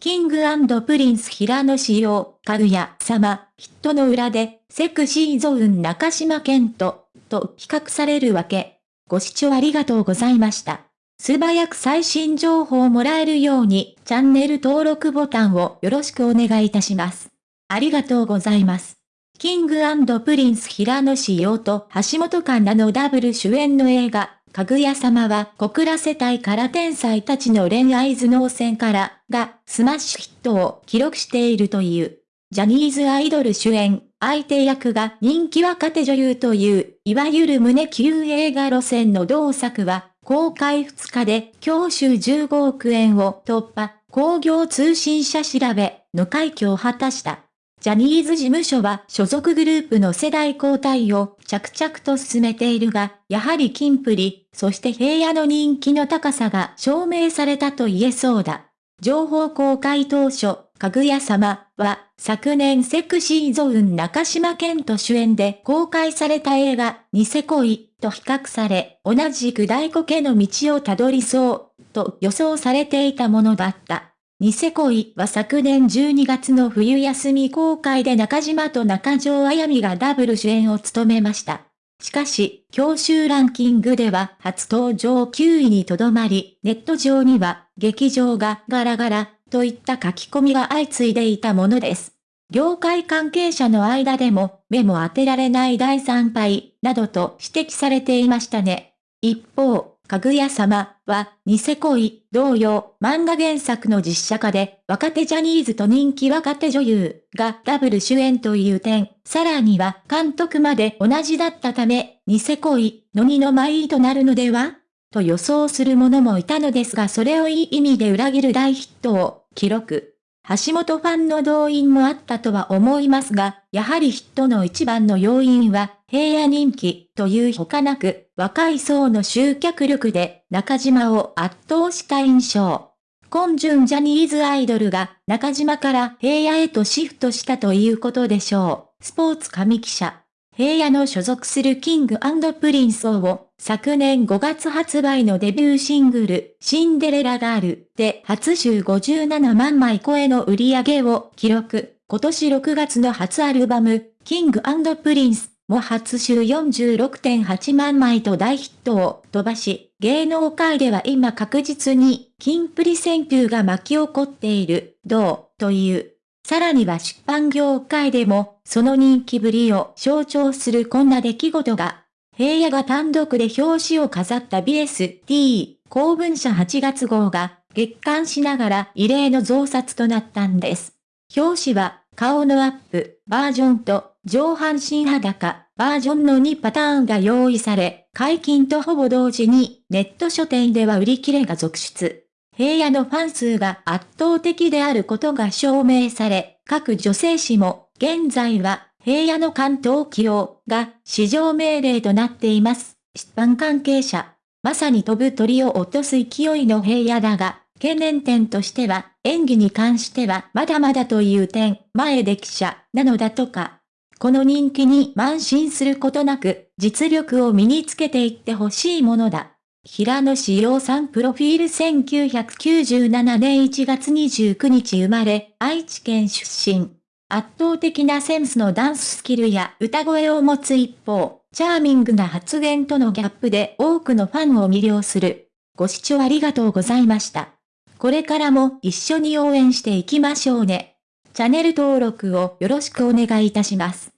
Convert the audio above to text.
キングプリンス平野紫耀、かぐや様、ヒットの裏で、セクシーゾーン中島健人、と比較されるわけ。ご視聴ありがとうございました。素早く最新情報をもらえるように、チャンネル登録ボタンをよろしくお願いいたします。ありがとうございます。キングプリンス平野紫耀と橋本環奈のダブル主演の映画、かぐや様は小倉世帯から天才たちの恋愛頭脳戦からがスマッシュヒットを記録しているという。ジャニーズアイドル主演、相手役が人気若手女優という、いわゆる胸級映画路線の同作は、公開2日で教習15億円を突破、工業通信社調べの快挙を果たした。ジャニーズ事務所は所属グループの世代交代を着々と進めているが、やはりキンプリ、そして平野の人気の高さが証明されたと言えそうだ。情報公開当初、かぐや様は昨年セクシーゾーン中島健人主演で公開された映画、ニセ恋と比較され、同じく大コケの道をたどりそうと予想されていたものだった。ニセ恋は昨年12月の冬休み公開で中島と中条あやみがダブル主演を務めました。しかし、教習ランキングでは初登場9位にとどまり、ネット上には、劇場がガラガラ、といった書き込みが相次いでいたものです。業界関係者の間でも、目も当てられない第3敗、などと指摘されていましたね。一方、かぐや様は、ニセ恋、同様、漫画原作の実写化で、若手ジャニーズと人気若手女優がダブル主演という点、さらには監督まで同じだったため、ニセ恋の二の舞となるのでは？と予想する者もいたのですがそれをいい意味で裏切る大ヒットを記録。橋本ファンの動員もあったとは思いますが、やはりヒットの一番の要因は、平野人気というほかなく、若い層の集客力で中島を圧倒した印象。今順ジャニーズアイドルが中島から平野へとシフトしたということでしょう。スポーツ紙記者。平野の所属するキングプリンスを昨年5月発売のデビューシングル、シンデレラガールで初週57万枚超えの売り上げを記録。今年6月の初アルバム、キングプリンスも初週46.8万枚と大ヒットを飛ばし、芸能界では今確実に、キンプリ旋風が巻き起こっている、どう、という。さらには出版業界でも、その人気ぶりを象徴するこんな出来事が、平野が単独で表紙を飾った BST 公文社8月号が月刊しながら異例の増刷となったんです。表紙は顔のアップバージョンと上半身裸バージョンの2パターンが用意され、解禁とほぼ同時にネット書店では売り切れが続出。平野のファン数が圧倒的であることが証明され、各女性誌も現在は平野の関東起用が市場命令となっています。出版関係者。まさに飛ぶ鳥を落とす勢いの平野だが、懸念点としては、演技に関してはまだまだという点、前で記者、なのだとか。この人気に慢心することなく、実力を身につけていってほしいものだ。平野志陽さんプロフィール1997年1月29日生まれ、愛知県出身。圧倒的なセンスのダンススキルや歌声を持つ一方、チャーミングな発言とのギャップで多くのファンを魅了する。ご視聴ありがとうございました。これからも一緒に応援していきましょうね。チャンネル登録をよろしくお願いいたします。